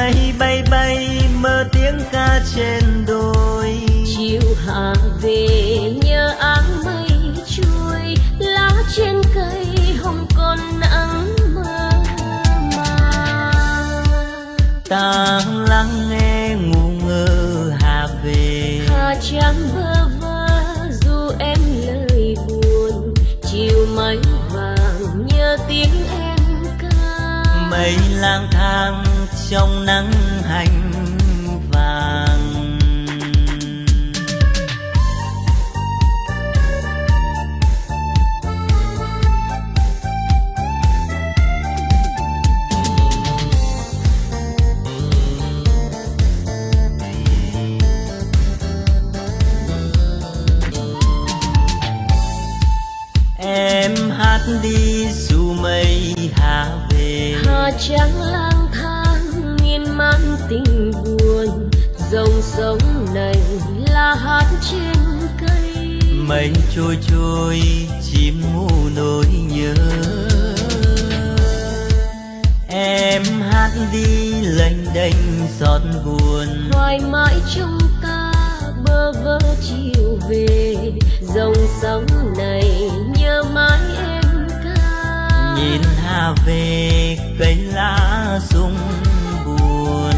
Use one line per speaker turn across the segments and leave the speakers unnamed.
mây bay bay mơ tiếng ca trên đồi.
Chiều hạ về nhớ áng mây trôi lá trên cây hồng còn nắng mơ màng.
Ta
trắng
lang thang
miên man tình buồn. Dòng sông này là hát trên cây.
Mây trôi trôi chim ngu nỗi nhớ. Em hát đi lênh đênh xót buồn.
Hoài mãi trong ta bơ vơ chiều về. Dòng sông này nhớ mãi em ca.
Nhìn hà về cây lá rung buồn.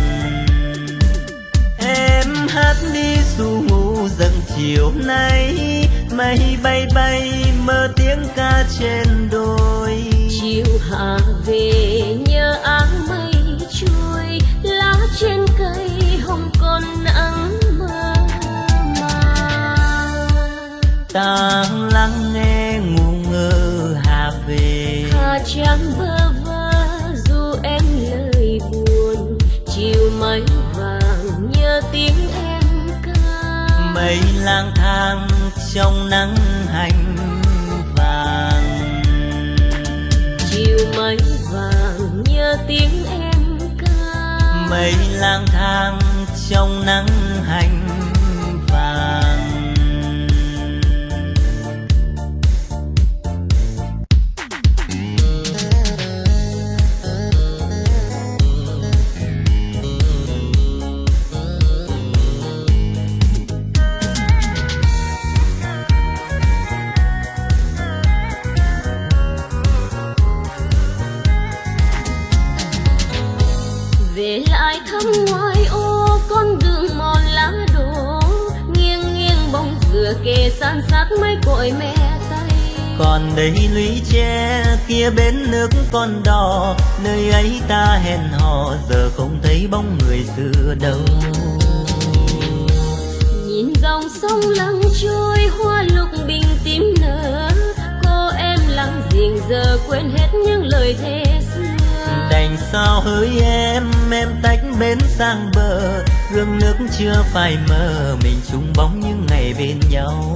Em hát đi dù ngủ dần chiều nay mây bay bay mơ tiếng ca trên đồi.
Chiều hạ về nhớ áng mây trôi lá trên cây hồng còn nắng mơ màng.
Ta lắng nghe ngu ngơ hà về.
Hà trắng bơ
lang thang trong nắng hành vàng.
Chiều mây vàng nhớ tiếng em ca.
Mây lang thang trong nắng hành còn đây lũy tre kia bên nước con đò nơi ấy ta hẹn hò giờ không thấy bóng người xưa đâu.
Nhìn dòng sông lặng trôi hoa lục bình tím nở cô em lặng riêng giờ quên hết những lời thề xưa.
Đành sao hỡi em em tách bến sang bờ gương nước chưa phai mờ mình chung bóng những ngày bên nhau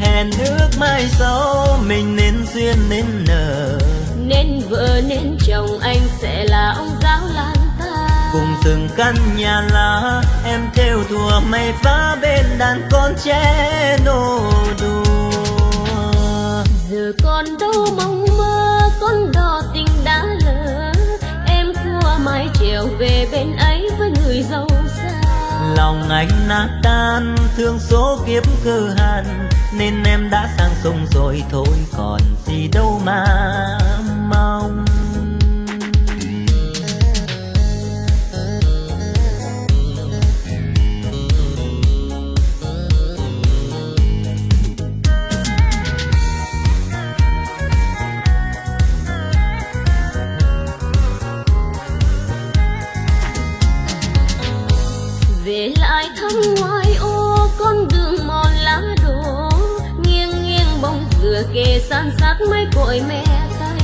hẹn ước mai sau mình nên duyên nên nở
nên vợ nên chồng anh sẽ là ông giáo lan ta.
Cùng từng căn nhà lá em theo thùa mây phá bên đàn con trẻ nô đùa.
Giờ còn đâu mong mơ con đò tình đã lỡ. Em cua mái trèo về bên ấy với người giàu
lòng anh nát tan, thương số kiếp cơ hàn, nên em đã sang sông rồi thôi, còn gì đâu mà mong.
về lại thăm ngoài ô con đường mòn lá đổ. Nghiêng nghiêng bóng dừa kề san sát mấy cội mẹ tay.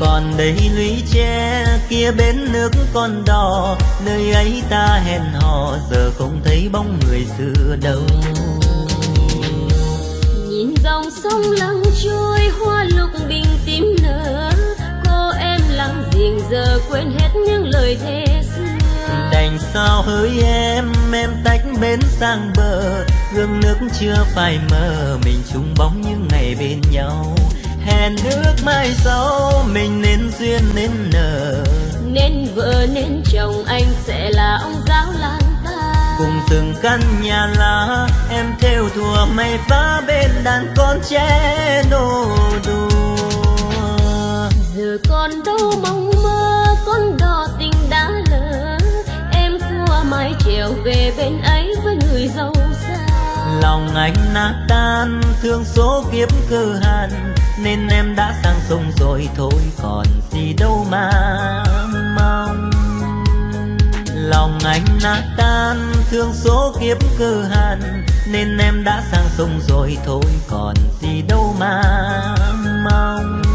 Còn đây lũy tre kia bến nước con đò nơi ấy ta hẹn hò giờ không thấy bóng người xưa đâu.
Nhìn dòng sông lặng trôi hoa lục bình tím nở. Cô em lặng dịu giờ quên hết những lời thề
đành sao hỡi em em tách bến sang bờ. Gương nước chưa phai mờ mình chung bóng những ngày bên nhau. Hẹn nước mai sau mình nên duyên nên nở
nên vợ nên chồng anh sẽ là ông giáo làng ta.
Cùng từng căn nhà lá em theo thùa mây phá bên đàn con trẻ nô đùa.
Giờ còn đâu mong về bên ấy với người giàu xa
lòng anh nát tan, thương số kiếp cơ hàn nên em đã sang sông rồi thôi, còn gì đâu mà mong. Lòng anh nát tan, thương số kiếp cơ hàn nên em đã sang sông rồi thôi, còn gì đâu mà mong.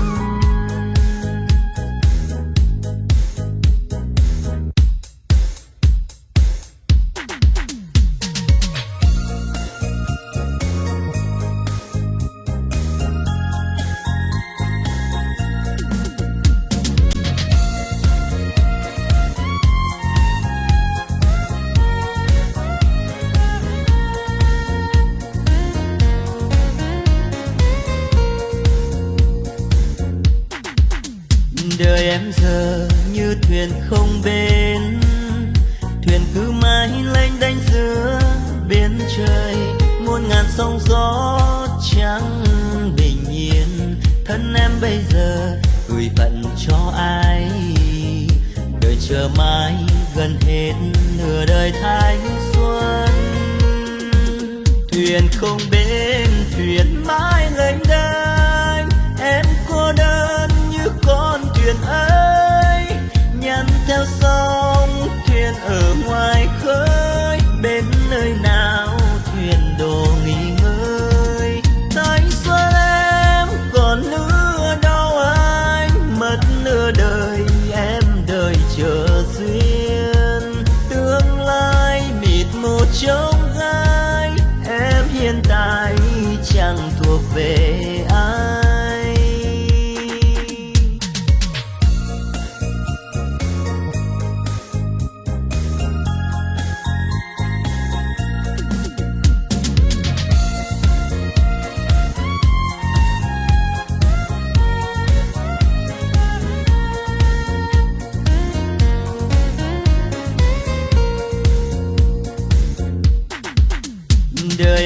Thân em bây giờ, gửi phận cho ai? Đời chờ mãi gần hết nửa đời thanh xuân. Thuyền không bên thuyền mãi lênh đênh. Em cô đơn như con thuyền ấy. Nhắn theo sóng, thuyền ở ngoài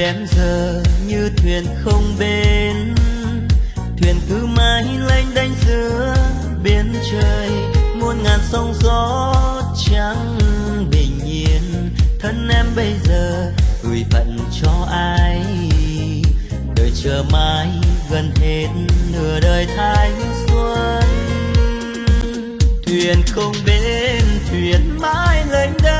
em giờ như thuyền không bên, thuyền cứ mãi lênh đênh giữa biển trời. Muôn ngàn sóng gió chẳng bình yên. Thân em bây giờ gửi phận cho ai? Đời chờ mãi gần hết nửa đời thanh xuân. Thuyền không bên, thuyền mãi lênh đênh.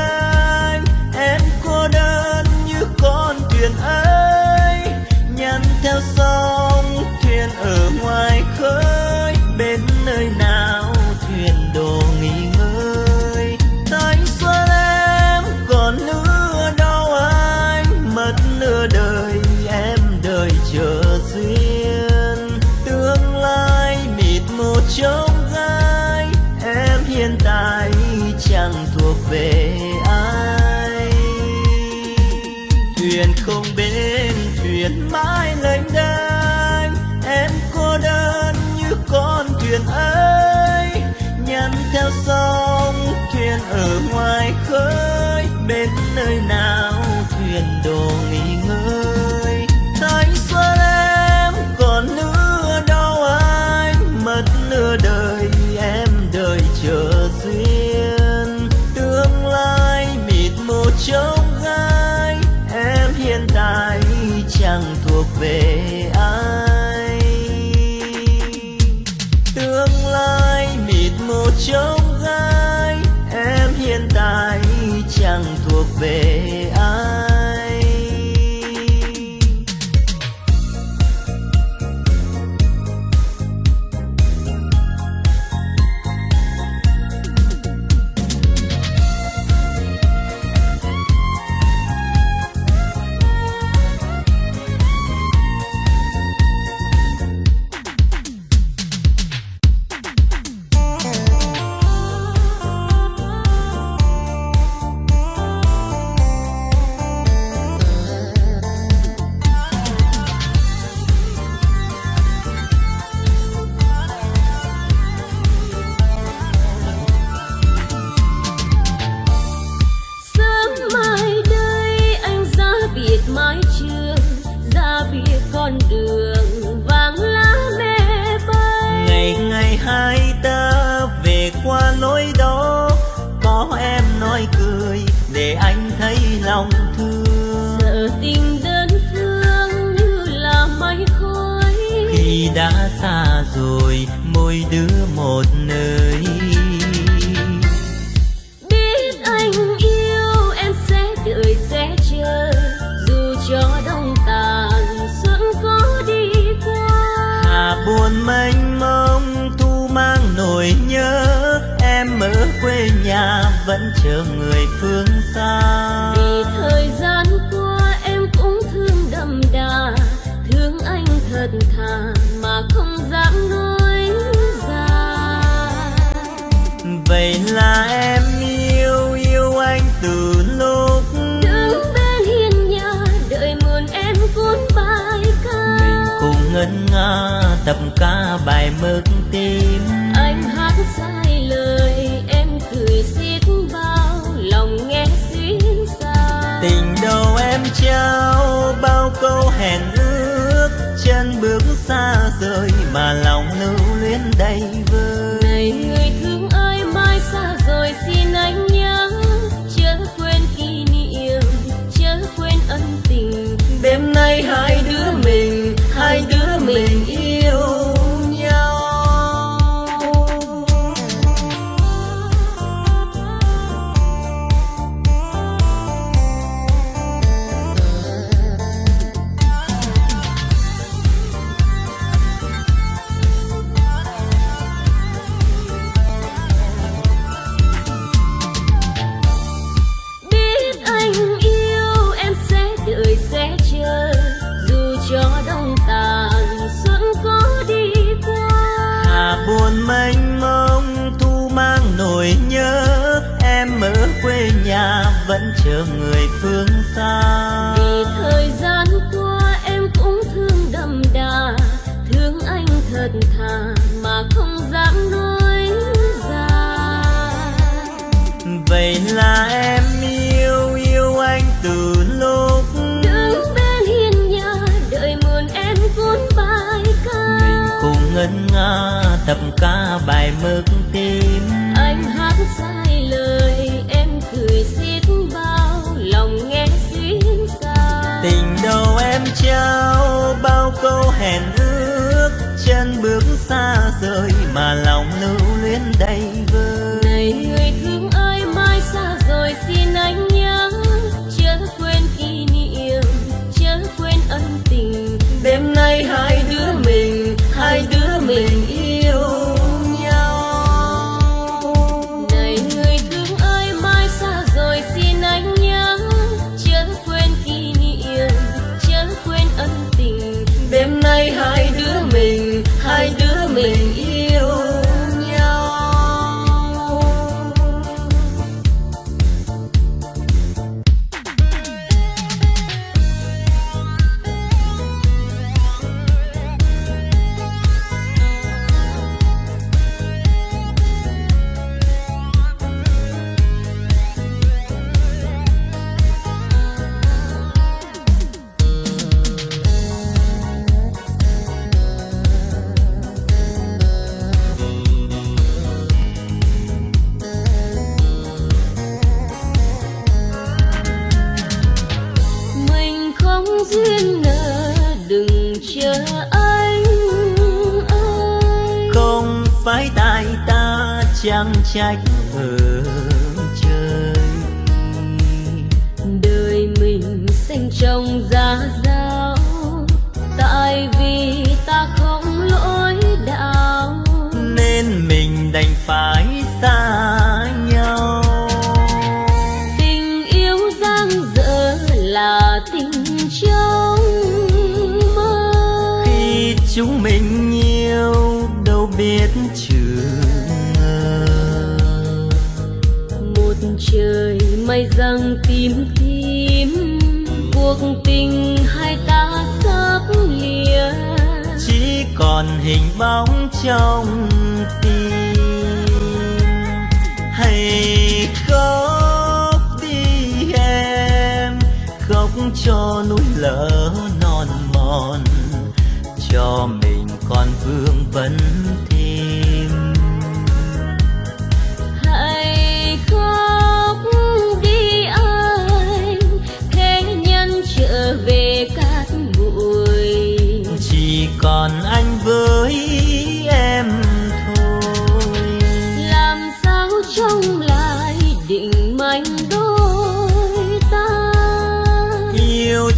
Nơi nào nhà vẫn chờ người phương xa.
Vì thời gian qua em cũng thương đậm đà thương anh thật thà mà không dám nói ra.
Vậy là em yêu yêu anh từ lúc
đứng bên hiên nhà đợi mượn em cuốn bài ca.
Mình cùng ngân nga tập ca bài mực tim tình đầu em trao, bao câu hẹn ước, chân bước xa rời mà lòng lưu luyến đây trao bao câu hẹn ước chân bước xa rời mà lòng lưu luyến đầy. trách. Ở
trong
tim. Hãy khóc đi em, khóc cho núi lỡ non mòn. Cho mình còn vương vấn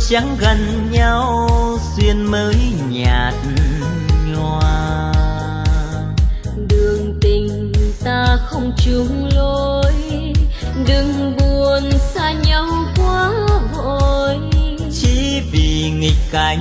chẳng gần nhau duyên mới nhạt nhòa.
Đường tình ta không chung lối đừng buồn xa nhau quá vội.
Chỉ vì nghịch cảnh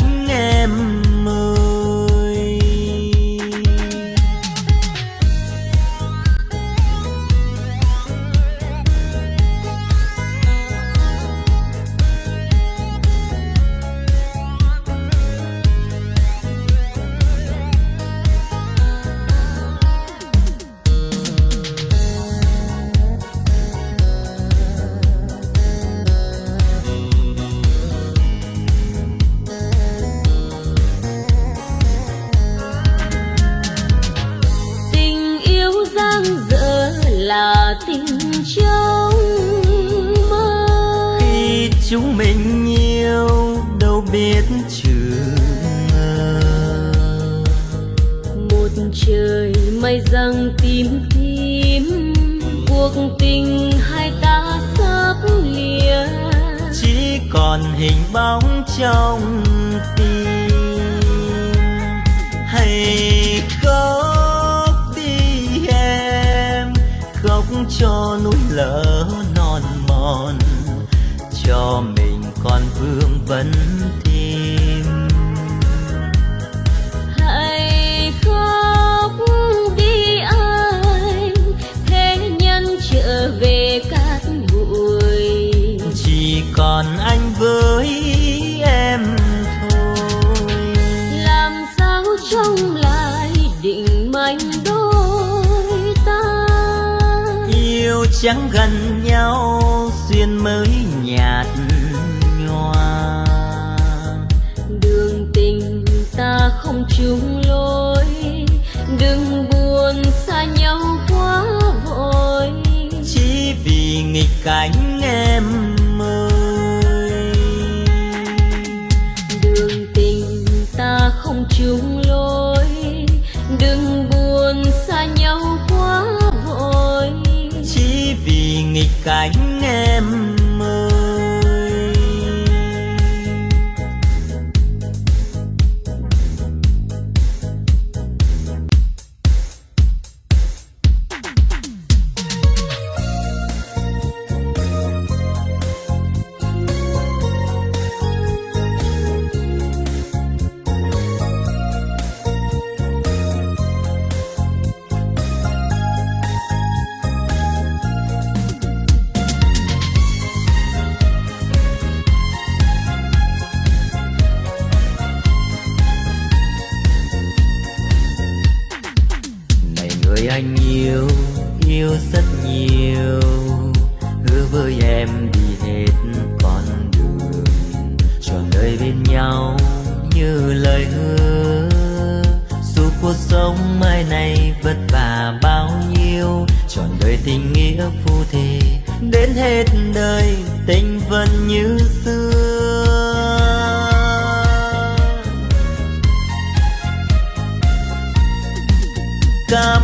cho mình còn vương vấn thêm.
Hãy khóc đi anh thế nhân trở về cát bụi.
Chỉ còn anh với em thôi.
Làm sao trông lại định manh đôi ta?
Yêu chẳng gần nhau vì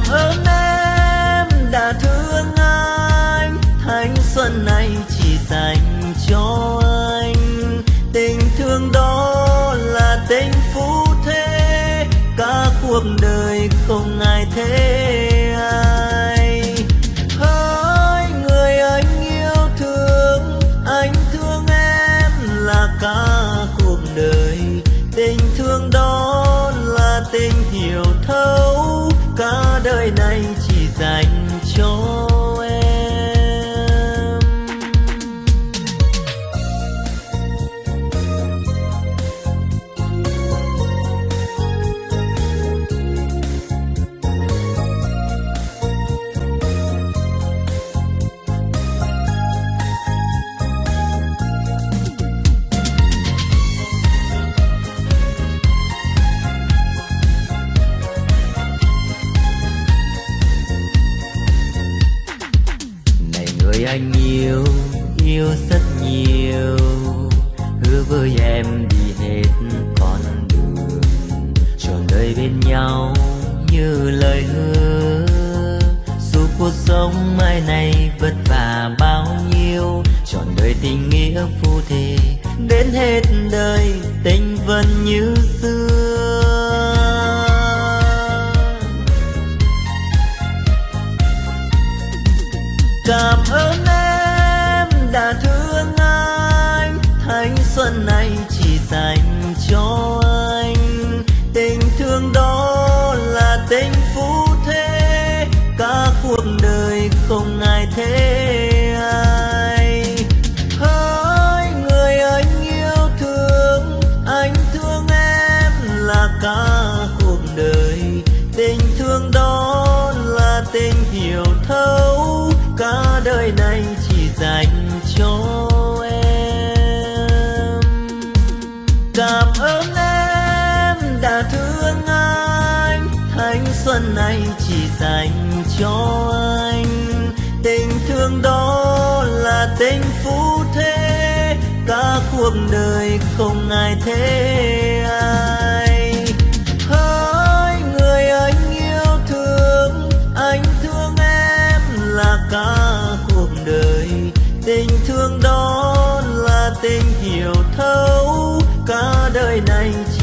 oh, dành anh yêu yêu rất nhiều. Hứa với em đi hết con đường trọn đời bên nhau như lời hứa. Dù cuộc sống mai này vất vả bao nhiêu, trọn đời tình nghĩa phu thề đến hết đời tình vẫn như xưa. Mãi chỉ dành cho anh. Tình thương đó là tình phú thế, cả cuộc đời không ai thế ai. Hỡi người anh yêu thương, anh thương em là cả cuộc đời. Tình thương đó là tình hiểu thấu, cả đời này chỉ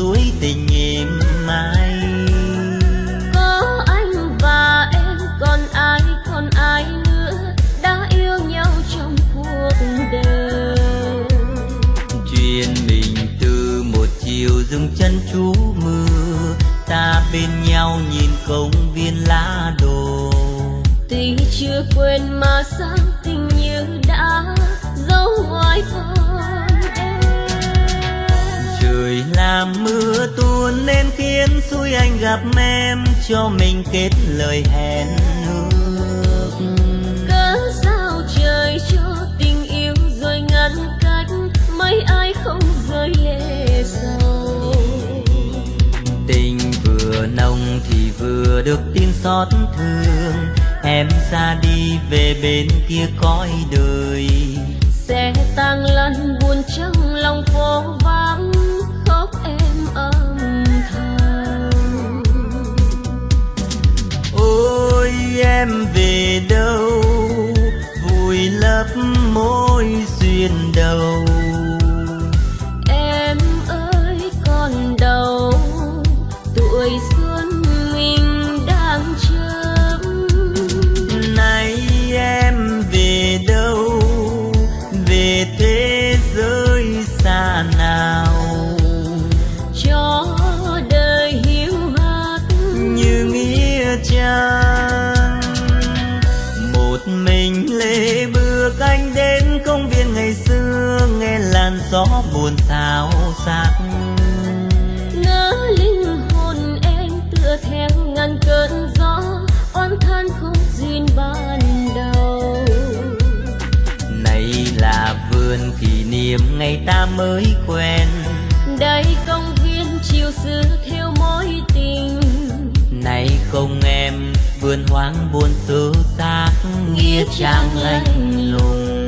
suối tình làm mưa tuôn nên khiến xui anh gặp em cho mình kết lời hẹn nước. cớ sao trời cho tình yêu rồi ngăn cách mấy ai không rơi lệ sầu tình vừa nồng thì vừa được tin xót thương em ra đi về bên kia cõi đời sẽ tang lăn buồn trong lòng phố vắng ôi em về đâu? Vui lấp môi duyên đầu. gian một mình lê bước anh đến công viên ngày xưa nghe làn gió buồn xào xạc
ngỡ linh hồn em tựa theo ngàn cơn gió oan than không duyên ban đầu.
Này là vườn kỷ niệm ngày ta mới quen.
Đây công viên chiều xưa
không em vườn hoang buồn sâu xác nghĩa trang lạnh lùng.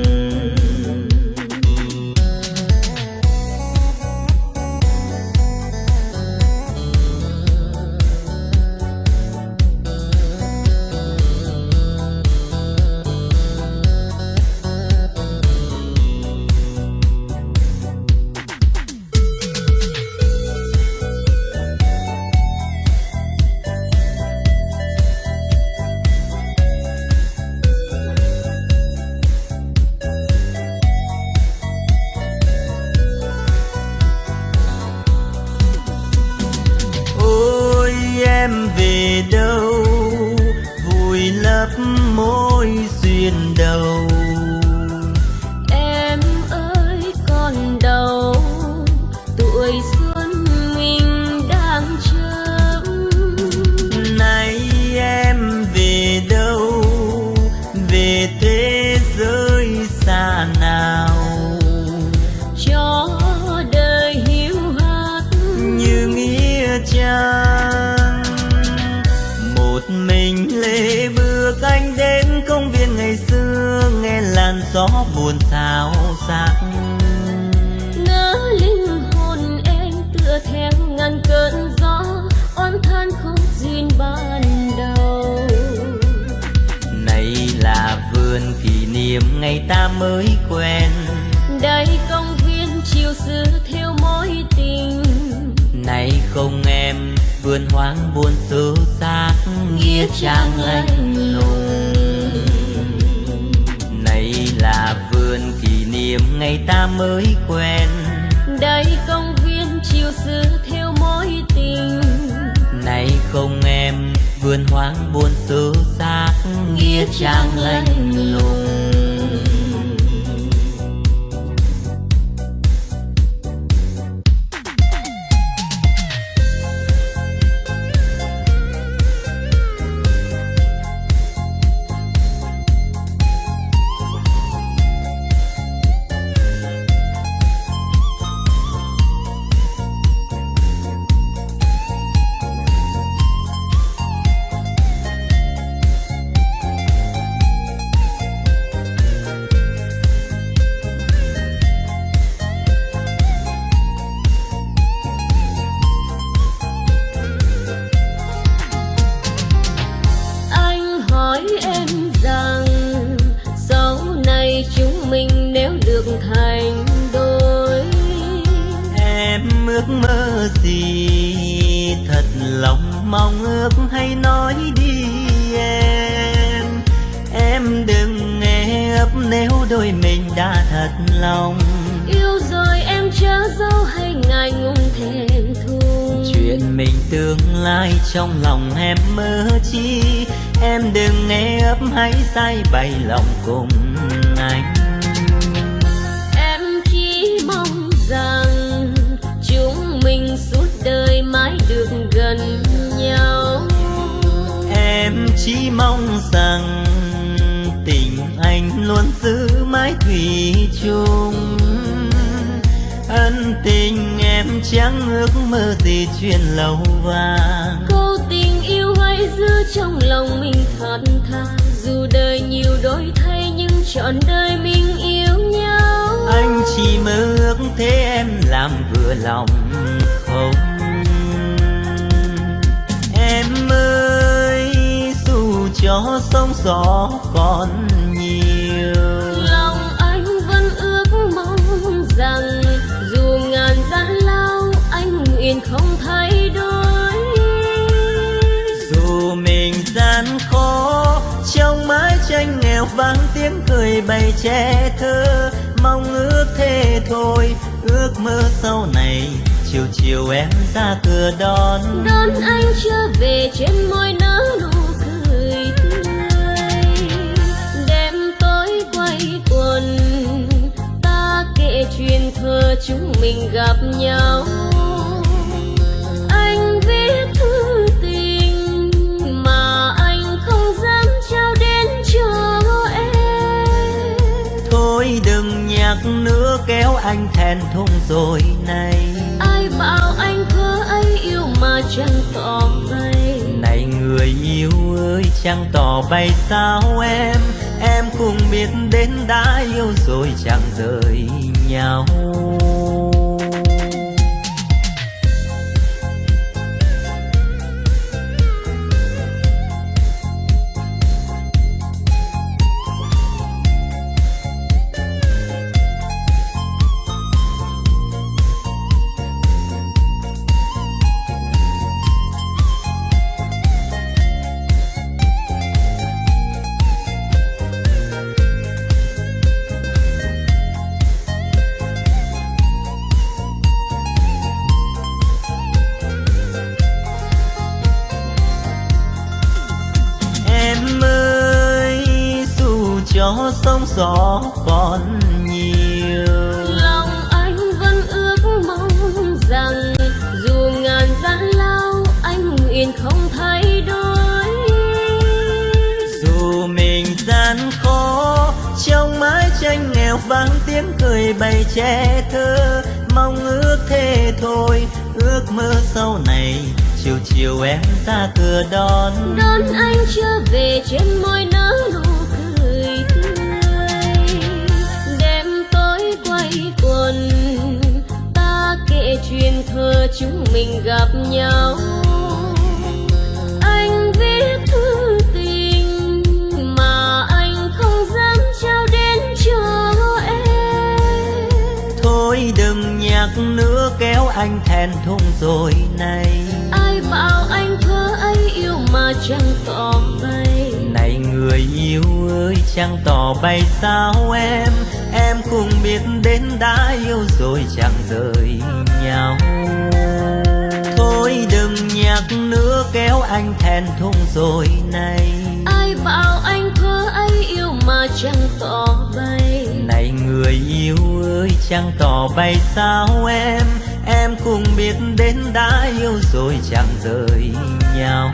Ngày ta mới quen.
Đây công viên chiều xưa theo mối tình.
Này không em vườn hoang buồn xứ xác nghĩa trang lạnh lùng. này là vườn kỷ niệm ngày ta mới quen.
Đây công viên chiều xưa theo mối tình.
Này không em vườn hoang buồn xứ xác nghĩa trang lạnh lùng
thành đôi.
Em ước mơ gì? Thật lòng mong ước hay nói đi em. Em đừng nghe ấp nếu đôi mình đã thật lòng.
Yêu rồi em chớ dấu hay ngại ngùng thẹn thùng
chuyện mình tương lai trong lòng em mơ chi? Em đừng nghe ấp hay say bày lòng cùng anh
gần nhau.
Em chỉ mong rằng tình anh luôn giữ mãi thủy chung. Ân tình em chẳng ước mơ gì chuyện lâu vàng.
Câu tình yêu hãy giữ trong lòng mình thật thà dù đời nhiều đổi thay nhưng trọn đời mình yêu nhau.
Anh chỉ mơ ước thế em làm vừa lòng không cho sóng gió còn nhiều.
Lòng anh vẫn ước mong rằng dù ngàn gian lao anh nguyện không thay đổi.
Dù mình gian khó trong mái tranh nghèo vang tiếng cười bày che thơ. Mong ước thế thôi ước mơ sau này chiều chiều em ra cửa đón.
Đón anh trở về trên môi nở chúng mình gặp nhau. Anh viết thư tình mà anh không dám trao đến cho em.
Thôi đừng nhắc nữa kéo anh thẹn thùng rồi này.
Ai bảo anh thơ ấy yêu mà chẳng tỏ bay
này người yêu ơi chẳng tỏ bày sao em? Em cũng biết đến đã yêu rồi chẳng rời nhau. Tiếng bày che thơ, mong ước thế thôi. Ước mơ sau này, chiều chiều em ra cửa đón.
Đón anh trở về trên môi nở nụ cười tươi. Đêm tối quay quần, ta kể chuyện thơ chúng mình gặp nhau.
Anh thẹn thùng rồi này.
Ai bảo anh thơ ấy yêu mà chẳng tỏ bay
này người yêu ơi chẳng tỏ bay sao em? Em cũng biết đến đã yêu rồi chẳng rời nhau. Thôi đừng nhắc nữa kéo anh thẹn thùng rồi này.
Ai bảo anh thơ ấy yêu mà chẳng tỏ bay
này người yêu ơi chẳng tỏ bay sao em em cũng biết đến đã yêu rồi chẳng rời nhau.